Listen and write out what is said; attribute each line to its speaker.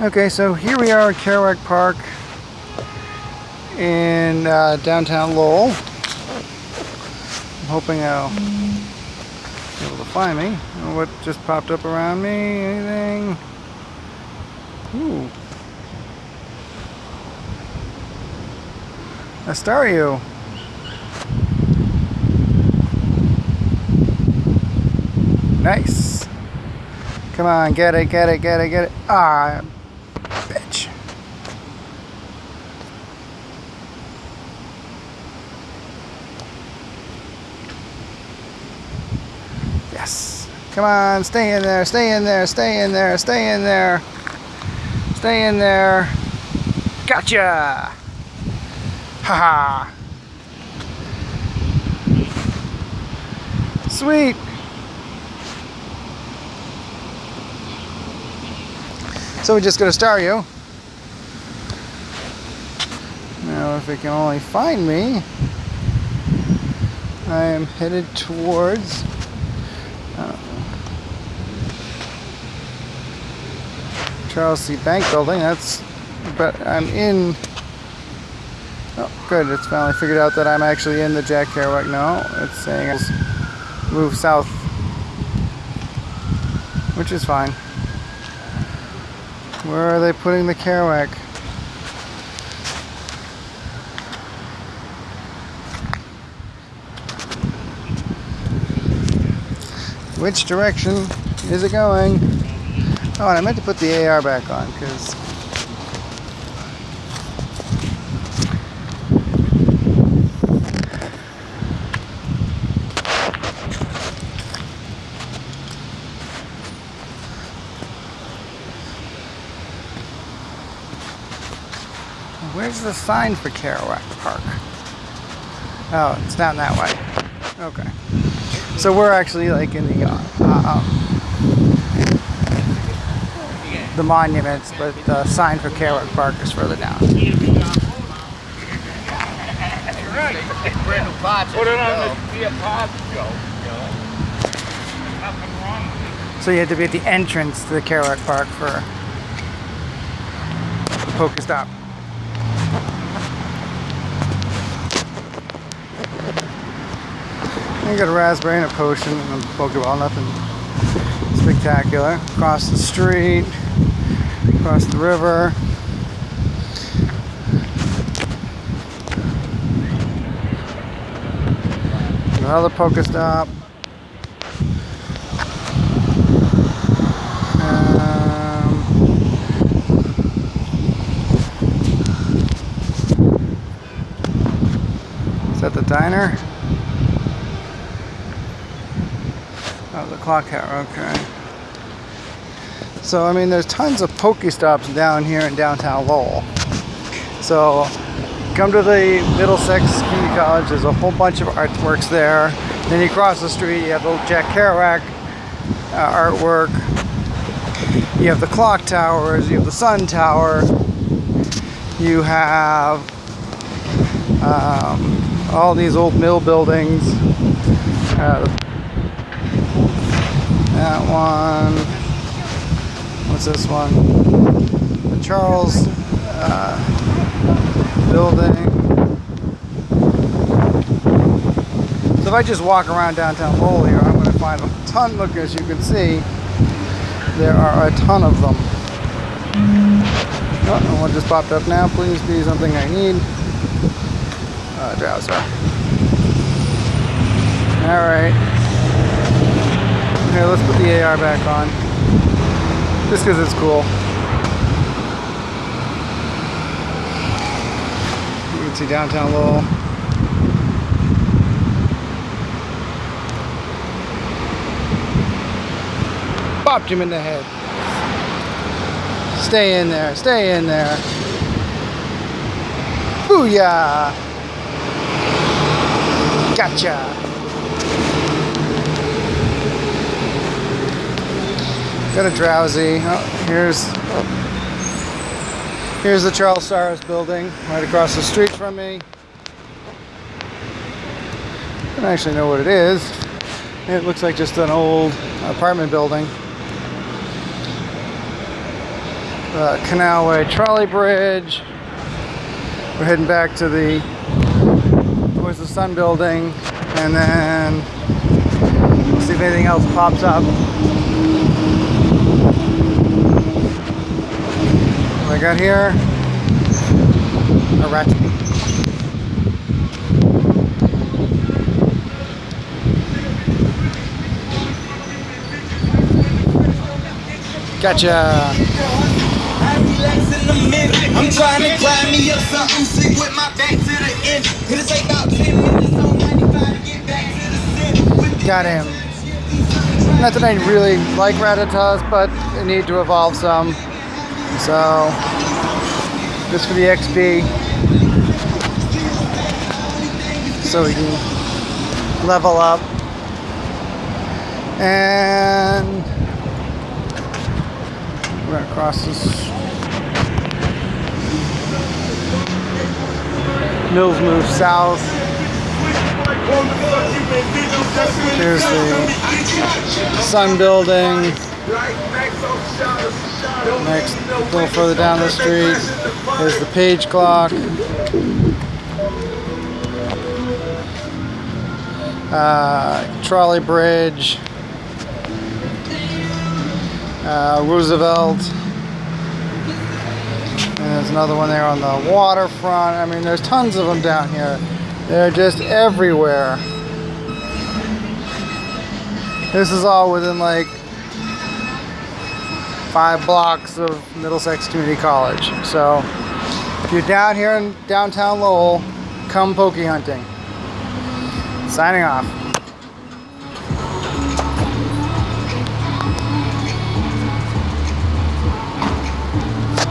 Speaker 1: Okay, so here we are at Kerouac Park in uh, downtown Lowell. I'm hoping I'll be able to find me. What just popped up around me? Anything? Ooh. a Staryu. Nice. Come on, get it, get it, get it, get it. Ah, Yes. Come on, stay in there, stay in there, stay in there, stay in there. Stay in there. Gotcha! Haha. -Ha. Sweet. So we're just got to Staryu. Now if it can only find me, I am headed towards Charles C. Bank building. That's, but I'm in, oh good, it's finally figured out that I'm actually in the Jack Kerouac. No, it's saying it's move south, which is fine. Where are they putting the Kerouac? Which direction is it going? Oh, and I meant to put the AR back on because Where's the sign for Kerouac Park? Oh, it's down that way. Okay. So we're actually like in the uh, uh, the monuments, but the sign for Kerouac Park is further down. So you had to be at the entrance to the Kerouac Park for the Pokestop. I got a raspberry and a potion and a Pokeball, nothing spectacular. Across the street, across the river. Another Pokestop. Um, is that the diner? Oh, the clock tower, okay. So, I mean, there's tons of Pokestops down here in downtown Lowell. So, come to the Middlesex Community College, there's a whole bunch of artworks there. Then you cross the street, you have the Jack Kerouac uh, artwork. You have the clock towers, you have the sun tower, you have um, all these old mill buildings. Uh, that one. What's this one? The Charles uh, building. So if I just walk around downtown Lowell here, I'm going to find a ton. Look, as you can see, there are a ton of them. Oh, and one just popped up now. Please be something I need. Uh, Drowzee. All right. Let's put the AR back on. Just because it's cool. You can see downtown Lowell. Bopped him in the head. Stay in there, stay in there. Booyah! Gotcha! Got a Drowzee. Oh, here's here's the Charles Saros building right across the street from me. I don't actually know what it is. It looks like just an old apartment building. uh, Canalway Trolley Bridge. We're heading back to the towards the Sun Building, and then see if anything else pops up. I got here a rat. Gotcha.
Speaker 2: I relax in a minute. I'm trying to grind me up something sick with my back to the end. It'll take about 10 minutes on 95 to get back to the the
Speaker 1: Got him. Not that I really like Rattata's, but I need to evolve some. So, just for the XP. So we can level up. And we're gonna cross this. Mills move south. Here's the Sun Building. Next, a little further down the street, there's the Page Clock. Uh, trolley Bridge. Uh, Roosevelt. And there's another one there on the waterfront. I mean, there's tons of them down here. They're just everywhere. This is all within like five blocks of Middlesex Community College. So if you're down here in downtown Lowell, come pokey hunting. Signing off.